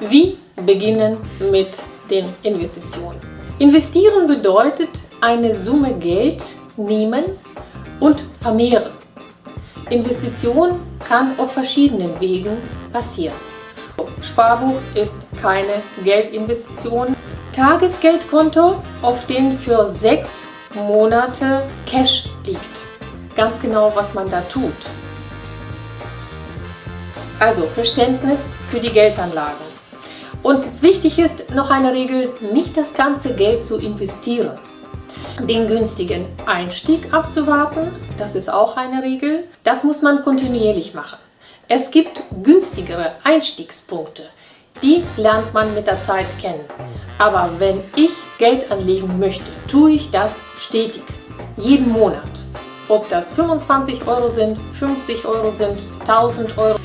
Wie beginnen mit den Investitionen? Investieren bedeutet eine Summe Geld nehmen und vermehren. Investition kann auf verschiedenen Wegen passieren. Sparbuch ist keine Geldinvestition. Tagesgeldkonto, auf dem für sechs Monate Cash liegt. Ganz genau, was man da tut. Also Verständnis für die Geldanlagen. Und es wichtig ist, noch eine Regel, nicht das ganze Geld zu investieren. Den günstigen Einstieg abzuwarten, das ist auch eine Regel. Das muss man kontinuierlich machen. Es gibt günstigere Einstiegspunkte. Die lernt man mit der Zeit kennen. Aber wenn ich Geld anlegen möchte, tue ich das stetig, jeden Monat. Ob das 25 Euro sind, 50 Euro sind, 1000 Euro.